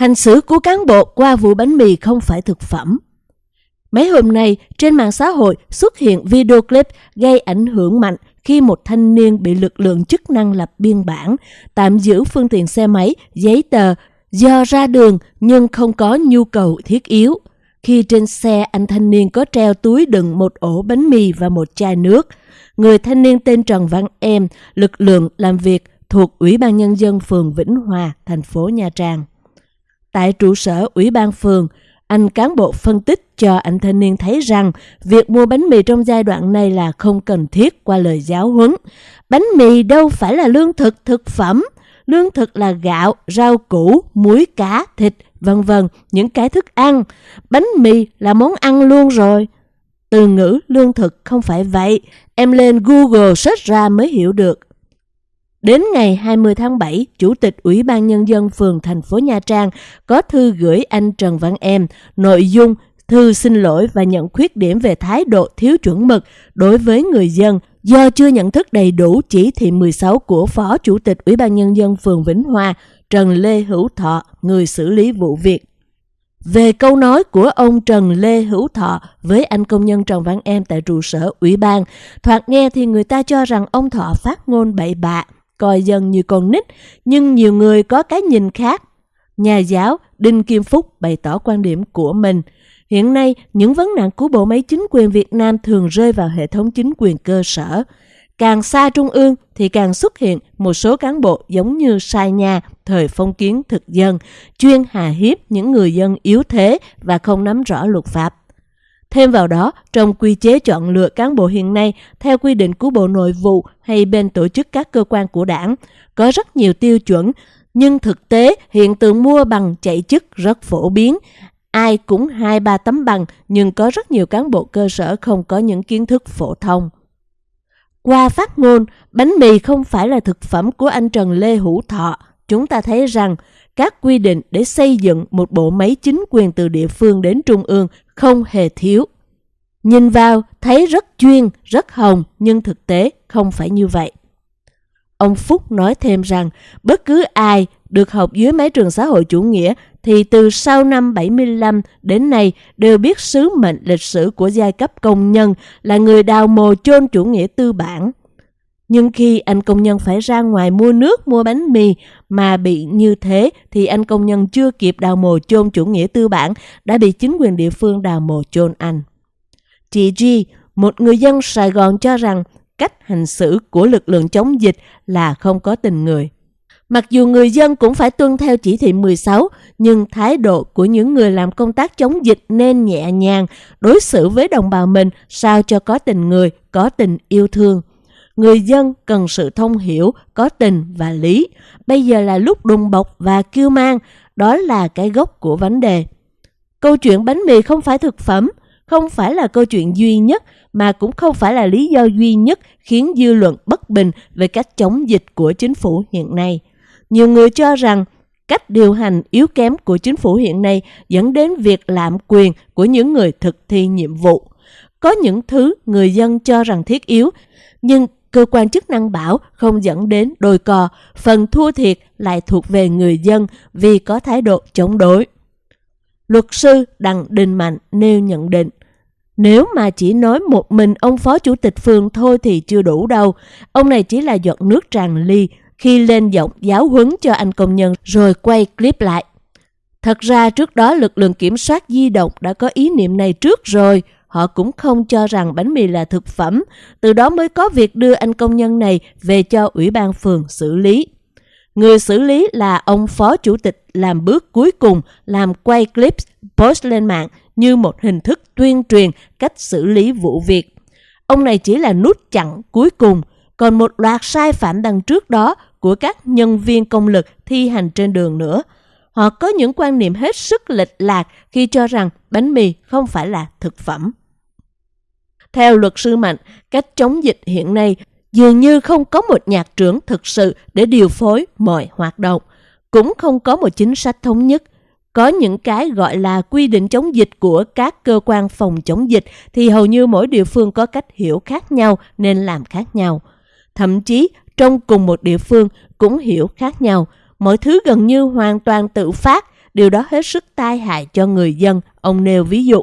Hành xử của cán bộ qua vụ bánh mì không phải thực phẩm. Mấy hôm nay, trên mạng xã hội xuất hiện video clip gây ảnh hưởng mạnh khi một thanh niên bị lực lượng chức năng lập biên bản, tạm giữ phương tiện xe máy, giấy tờ do ra đường nhưng không có nhu cầu thiết yếu. Khi trên xe anh thanh niên có treo túi đựng một ổ bánh mì và một chai nước. Người thanh niên tên Trần Văn Em, lực lượng làm việc thuộc Ủy ban Nhân dân phường Vĩnh Hòa, thành phố Nha Trang. Tại trụ sở Ủy ban phường, anh cán bộ phân tích cho anh thanh niên thấy rằng việc mua bánh mì trong giai đoạn này là không cần thiết qua lời giáo huấn. Bánh mì đâu phải là lương thực thực phẩm, lương thực là gạo, rau củ, muối cá, thịt, vân vân, những cái thức ăn. Bánh mì là món ăn luôn rồi. Từ ngữ lương thực không phải vậy, em lên Google search ra mới hiểu được. Đến ngày 20 tháng 7, Chủ tịch Ủy ban Nhân dân phường thành phố Nha Trang có thư gửi anh Trần Văn Em nội dung thư xin lỗi và nhận khuyết điểm về thái độ thiếu chuẩn mực đối với người dân do chưa nhận thức đầy đủ chỉ thị 16 của Phó Chủ tịch Ủy ban Nhân dân phường Vĩnh Hòa Trần Lê Hữu Thọ, người xử lý vụ việc. Về câu nói của ông Trần Lê Hữu Thọ với anh công nhân Trần Văn Em tại trụ sở ủy ban, thoạt nghe thì người ta cho rằng ông Thọ phát ngôn bậy bạ, coi dân như con nít, nhưng nhiều người có cái nhìn khác. Nhà giáo Đinh Kim Phúc bày tỏ quan điểm của mình. Hiện nay, những vấn nạn của bộ máy chính quyền Việt Nam thường rơi vào hệ thống chính quyền cơ sở. Càng xa trung ương thì càng xuất hiện một số cán bộ giống như sai nhà thời phong kiến thực dân, chuyên hà hiếp những người dân yếu thế và không nắm rõ luật pháp. Thêm vào đó, trong quy chế chọn lựa cán bộ hiện nay, theo quy định của Bộ Nội vụ hay bên tổ chức các cơ quan của đảng, có rất nhiều tiêu chuẩn, nhưng thực tế hiện tượng mua bằng chạy chức rất phổ biến. Ai cũng hai ba tấm bằng, nhưng có rất nhiều cán bộ cơ sở không có những kiến thức phổ thông. Qua phát ngôn, bánh mì không phải là thực phẩm của anh Trần Lê Hữu Thọ. Chúng ta thấy rằng các quy định để xây dựng một bộ máy chính quyền từ địa phương đến trung ương không hề thiếu. Nhìn vào thấy rất chuyên, rất hồng nhưng thực tế không phải như vậy. Ông Phúc nói thêm rằng bất cứ ai được học dưới mái trường xã hội chủ nghĩa thì từ sau năm 75 đến nay đều biết sứ mệnh lịch sử của giai cấp công nhân là người đào mồ chôn chủ nghĩa tư bản. Nhưng khi anh công nhân phải ra ngoài mua nước, mua bánh mì mà bị như thế thì anh công nhân chưa kịp đào mồ chôn chủ nghĩa tư bản đã bị chính quyền địa phương đào mồ chôn anh. Chị G, một người dân Sài Gòn cho rằng cách hành xử của lực lượng chống dịch là không có tình người. Mặc dù người dân cũng phải tuân theo chỉ thị 16, nhưng thái độ của những người làm công tác chống dịch nên nhẹ nhàng, đối xử với đồng bào mình sao cho có tình người, có tình yêu thương. Người dân cần sự thông hiểu, có tình và lý. Bây giờ là lúc đùng bọc và kêu mang, đó là cái gốc của vấn đề. Câu chuyện bánh mì không phải thực phẩm, không phải là câu chuyện duy nhất mà cũng không phải là lý do duy nhất khiến dư luận bất bình về cách chống dịch của chính phủ hiện nay. Nhiều người cho rằng cách điều hành yếu kém của chính phủ hiện nay dẫn đến việc lạm quyền của những người thực thi nhiệm vụ. Có những thứ người dân cho rằng thiết yếu, nhưng cơ quan chức năng bảo không dẫn đến đôi cò, phần thua thiệt lại thuộc về người dân vì có thái độ chống đối. Luật sư Đặng Đình Mạnh nêu nhận định, nếu mà chỉ nói một mình ông phó chủ tịch phường thôi thì chưa đủ đâu. Ông này chỉ là giọt nước tràn ly khi lên giọng giáo huấn cho anh công nhân rồi quay clip lại. Thật ra trước đó lực lượng kiểm soát di động đã có ý niệm này trước rồi. Họ cũng không cho rằng bánh mì là thực phẩm, từ đó mới có việc đưa anh công nhân này về cho ủy ban phường xử lý. Người xử lý là ông phó chủ tịch làm bước cuối cùng làm quay clip post lên mạng như một hình thức tuyên truyền cách xử lý vụ việc. Ông này chỉ là nút chặn cuối cùng, còn một loạt sai phạm đằng trước đó của các nhân viên công lực thi hành trên đường nữa. Họ có những quan niệm hết sức lệch lạc khi cho rằng bánh mì không phải là thực phẩm. Theo luật sư Mạnh, cách chống dịch hiện nay dường như không có một nhạc trưởng thực sự để điều phối mọi hoạt động, cũng không có một chính sách thống nhất. Có những cái gọi là quy định chống dịch của các cơ quan phòng chống dịch thì hầu như mỗi địa phương có cách hiểu khác nhau nên làm khác nhau. Thậm chí trong cùng một địa phương cũng hiểu khác nhau, mọi thứ gần như hoàn toàn tự phát, Điều đó hết sức tai hại cho người dân, ông nêu ví dụ.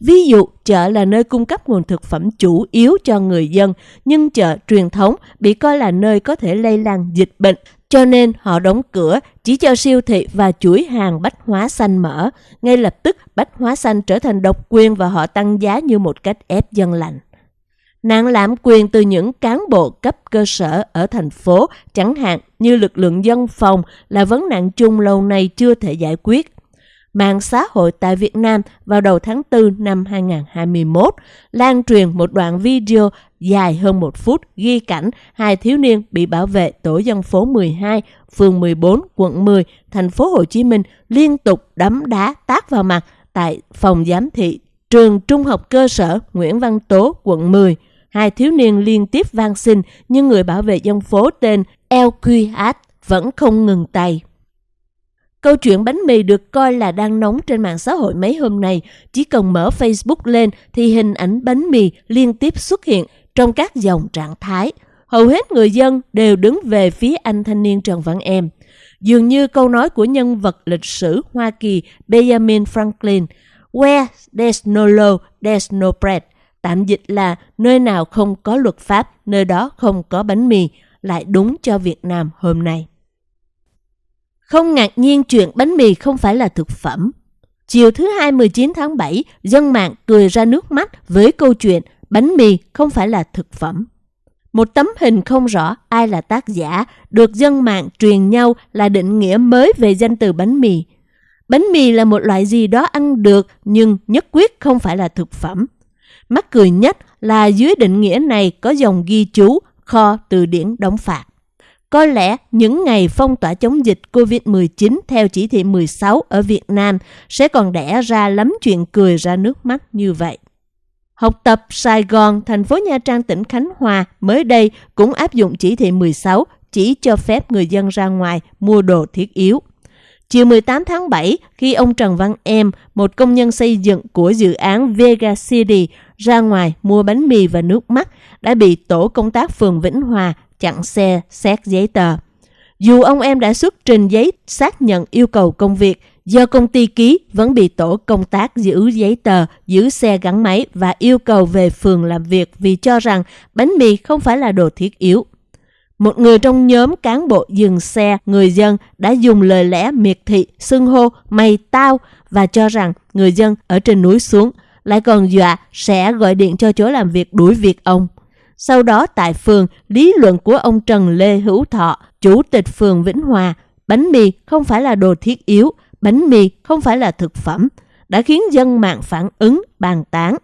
Ví dụ, chợ là nơi cung cấp nguồn thực phẩm chủ yếu cho người dân, nhưng chợ truyền thống bị coi là nơi có thể lây lan dịch bệnh, cho nên họ đóng cửa chỉ cho siêu thị và chuỗi hàng bách hóa xanh mở. Ngay lập tức, bách hóa xanh trở thành độc quyền và họ tăng giá như một cách ép dân lành. Nạn lạm quyền từ những cán bộ cấp cơ sở ở thành phố, chẳng hạn như lực lượng dân phòng là vấn nạn chung lâu nay chưa thể giải quyết mạng xã hội tại Việt Nam vào đầu tháng 4 năm 2021 lan truyền một đoạn video dài hơn một phút ghi cảnh hai thiếu niên bị bảo vệ tổ dân phố 12, phường 14, quận 10, thành phố Hồ Chí Minh liên tục đấm đá tát vào mặt tại phòng giám thị trường trung học cơ sở Nguyễn Văn Tố, quận 10. Hai thiếu niên liên tiếp van xin nhưng người bảo vệ dân phố tên LQH vẫn không ngừng tay. Câu chuyện bánh mì được coi là đang nóng trên mạng xã hội mấy hôm nay. Chỉ cần mở Facebook lên thì hình ảnh bánh mì liên tiếp xuất hiện trong các dòng trạng thái. Hầu hết người dân đều đứng về phía anh thanh niên Trần Văn Em. Dường như câu nói của nhân vật lịch sử Hoa Kỳ Benjamin Franklin, Where there's no law, there's no bread. Tạm dịch là nơi nào không có luật pháp, nơi đó không có bánh mì, lại đúng cho Việt Nam hôm nay. Không ngạc nhiên chuyện bánh mì không phải là thực phẩm. Chiều thứ hai 19 tháng 7, dân mạng cười ra nước mắt với câu chuyện bánh mì không phải là thực phẩm. Một tấm hình không rõ ai là tác giả được dân mạng truyền nhau là định nghĩa mới về danh từ bánh mì. Bánh mì là một loại gì đó ăn được nhưng nhất quyết không phải là thực phẩm. Mắc cười nhất là dưới định nghĩa này có dòng ghi chú kho từ điển đóng phạt. Có lẽ những ngày phong tỏa chống dịch COVID-19 theo chỉ thị 16 ở Việt Nam sẽ còn đẻ ra lắm chuyện cười ra nước mắt như vậy. Học tập Sài Gòn, thành phố Nha Trang, tỉnh Khánh Hòa mới đây cũng áp dụng chỉ thị 16 chỉ cho phép người dân ra ngoài mua đồ thiết yếu. Chiều 18 tháng 7, khi ông Trần Văn Em, một công nhân xây dựng của dự án Vega City, ra ngoài mua bánh mì và nước mắt, đã bị tổ công tác phường Vĩnh Hòa chặn xe, xét giấy tờ. Dù ông em đã xuất trình giấy xác nhận yêu cầu công việc, do công ty ký vẫn bị tổ công tác giữ giấy tờ, giữ xe gắn máy và yêu cầu về phường làm việc vì cho rằng bánh mì không phải là đồ thiết yếu. Một người trong nhóm cán bộ dừng xe, người dân đã dùng lời lẽ miệt thị, xưng hô, mày tao và cho rằng người dân ở trên núi xuống, lại còn dọa sẽ gọi điện cho chỗ làm việc đuổi việc ông. Sau đó tại phường, lý luận của ông Trần Lê Hữu Thọ, chủ tịch phường Vĩnh Hòa, bánh mì không phải là đồ thiết yếu, bánh mì không phải là thực phẩm, đã khiến dân mạng phản ứng bàn tán.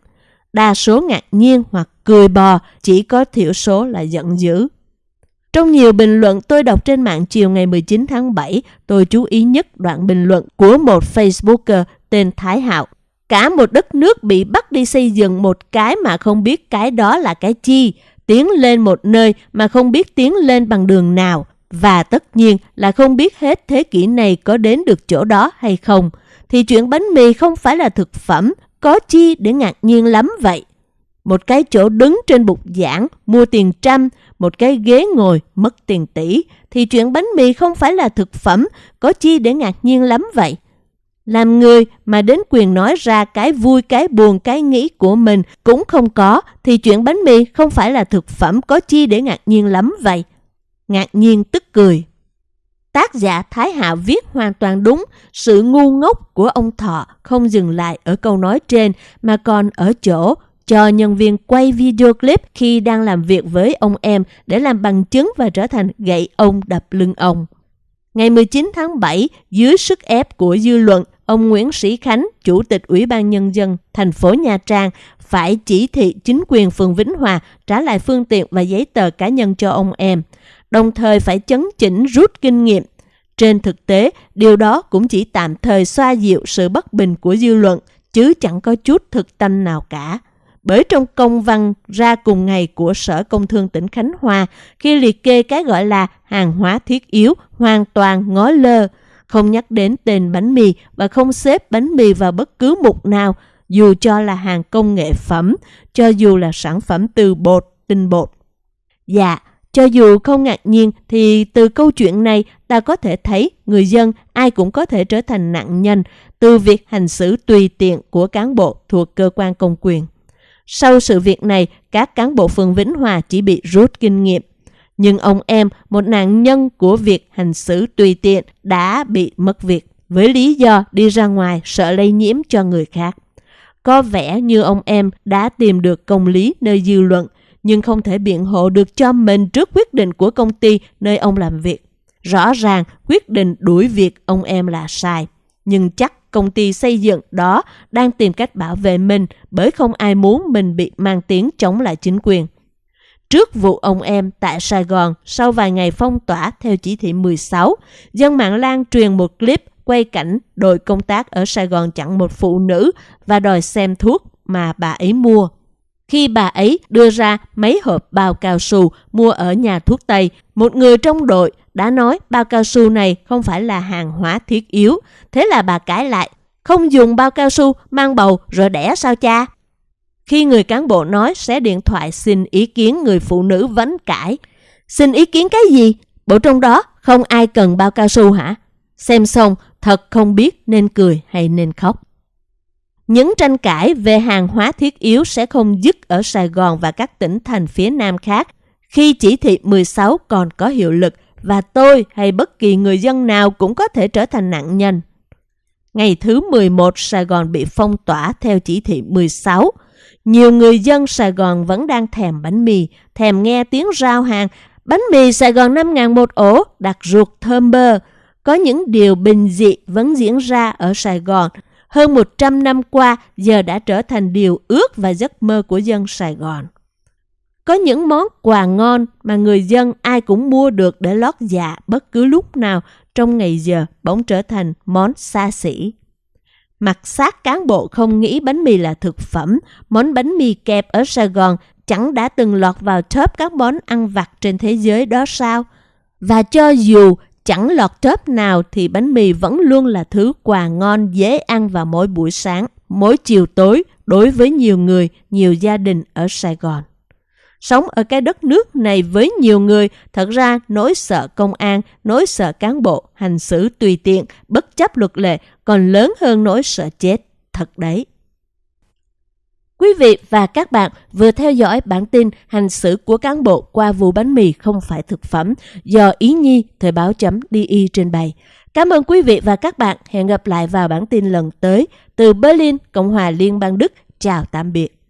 Đa số ngạc nhiên hoặc cười bò, chỉ có thiểu số là giận dữ. Trong nhiều bình luận tôi đọc trên mạng chiều ngày 19 tháng 7, tôi chú ý nhất đoạn bình luận của một Facebooker tên Thái Hạo. Cả một đất nước bị bắt đi xây dựng một cái mà không biết cái đó là cái chi, tiến lên một nơi mà không biết tiến lên bằng đường nào, và tất nhiên là không biết hết thế kỷ này có đến được chỗ đó hay không, thì chuyện bánh mì không phải là thực phẩm, có chi để ngạc nhiên lắm vậy. Một cái chỗ đứng trên bục giảng, mua tiền trăm, một cái ghế ngồi, mất tiền tỷ, thì chuyện bánh mì không phải là thực phẩm, có chi để ngạc nhiên lắm vậy. Làm người mà đến quyền nói ra cái vui, cái buồn, cái nghĩ của mình cũng không có, thì chuyện bánh mì không phải là thực phẩm có chi để ngạc nhiên lắm vậy. Ngạc nhiên tức cười. Tác giả Thái Hạ viết hoàn toàn đúng, sự ngu ngốc của ông Thọ không dừng lại ở câu nói trên mà còn ở chỗ cho nhân viên quay video clip khi đang làm việc với ông em để làm bằng chứng và trở thành gậy ông đập lưng ông. Ngày 19 tháng 7, dưới sức ép của dư luận, ông Nguyễn Sĩ Khánh, Chủ tịch Ủy ban Nhân dân thành phố Nha Trang, phải chỉ thị chính quyền phường Vĩnh Hòa trả lại phương tiện và giấy tờ cá nhân cho ông em, đồng thời phải chấn chỉnh rút kinh nghiệm. Trên thực tế, điều đó cũng chỉ tạm thời xoa dịu sự bất bình của dư luận, chứ chẳng có chút thực tâm nào cả bởi trong công văn ra cùng ngày của Sở Công Thương tỉnh Khánh Hòa khi liệt kê cái gọi là hàng hóa thiết yếu hoàn toàn ngó lơ, không nhắc đến tên bánh mì và không xếp bánh mì vào bất cứ mục nào, dù cho là hàng công nghệ phẩm, cho dù là sản phẩm từ bột, tinh bột. Dạ, Cho dù không ngạc nhiên thì từ câu chuyện này ta có thể thấy người dân ai cũng có thể trở thành nạn nhân từ việc hành xử tùy tiện của cán bộ thuộc cơ quan công quyền. Sau sự việc này, các cán bộ phường Vĩnh Hòa chỉ bị rút kinh nghiệm. Nhưng ông em, một nạn nhân của việc hành xử tùy tiện, đã bị mất việc với lý do đi ra ngoài sợ lây nhiễm cho người khác. Có vẻ như ông em đã tìm được công lý nơi dư luận, nhưng không thể biện hộ được cho mình trước quyết định của công ty nơi ông làm việc. Rõ ràng quyết định đuổi việc ông em là sai, nhưng chắc công ty xây dựng đó đang tìm cách bảo vệ mình bởi không ai muốn mình bị mang tiếng chống lại chính quyền. Trước vụ ông em tại Sài Gòn sau vài ngày phong tỏa theo chỉ thị 16, dân mạng lan truyền một clip quay cảnh đội công tác ở Sài Gòn chặn một phụ nữ và đòi xem thuốc mà bà ấy mua. Khi bà ấy đưa ra mấy hộp bao cao su mua ở nhà thuốc Tây, một người trong đội đã nói bao cao su này không phải là hàng hóa thiết yếu. Thế là bà cãi lại, không dùng bao cao su mang bầu rồi đẻ sao cha? Khi người cán bộ nói sẽ điện thoại xin ý kiến người phụ nữ vấn cãi. Xin ý kiến cái gì? Bộ trong đó không ai cần bao cao su hả? Xem xong, thật không biết nên cười hay nên khóc. Những tranh cãi về hàng hóa thiết yếu sẽ không dứt ở Sài Gòn và các tỉnh thành phía Nam khác khi chỉ thị 16 còn có hiệu lực và tôi hay bất kỳ người dân nào cũng có thể trở thành nạn nhân. Ngày thứ 11 Sài Gòn bị phong tỏa theo chỉ thị 16. Nhiều người dân Sài Gòn vẫn đang thèm bánh mì, thèm nghe tiếng rao hàng. Bánh mì Sài Gòn 5.000 một ổ, đặc ruột thơm bơ. Có những điều bình dị vẫn diễn ra ở Sài Gòn. Hơn 100 năm qua giờ đã trở thành điều ước và giấc mơ của dân Sài Gòn. Có những món quà ngon mà người dân ai cũng mua được để lót dạ bất cứ lúc nào trong ngày giờ bỗng trở thành món xa xỉ. Mặt xác cán bộ không nghĩ bánh mì là thực phẩm, món bánh mì kẹp ở Sài Gòn chẳng đã từng lọt vào top các món ăn vặt trên thế giới đó sao? Và cho dù chẳng lọt top nào thì bánh mì vẫn luôn là thứ quà ngon dễ ăn vào mỗi buổi sáng, mỗi chiều tối đối với nhiều người, nhiều gia đình ở Sài Gòn. Sống ở cái đất nước này với nhiều người, thật ra nỗi sợ công an, nỗi sợ cán bộ, hành xử tùy tiện, bất chấp luật lệ còn lớn hơn nỗi sợ chết. Thật đấy. Quý vị và các bạn vừa theo dõi bản tin hành xử của cán bộ qua vụ bánh mì không phải thực phẩm do Ý Nhi Thời báo chấm DI trên bày. Cảm ơn quý vị và các bạn. Hẹn gặp lại vào bản tin lần tới. Từ Berlin, Cộng hòa Liên bang Đức. Chào tạm biệt.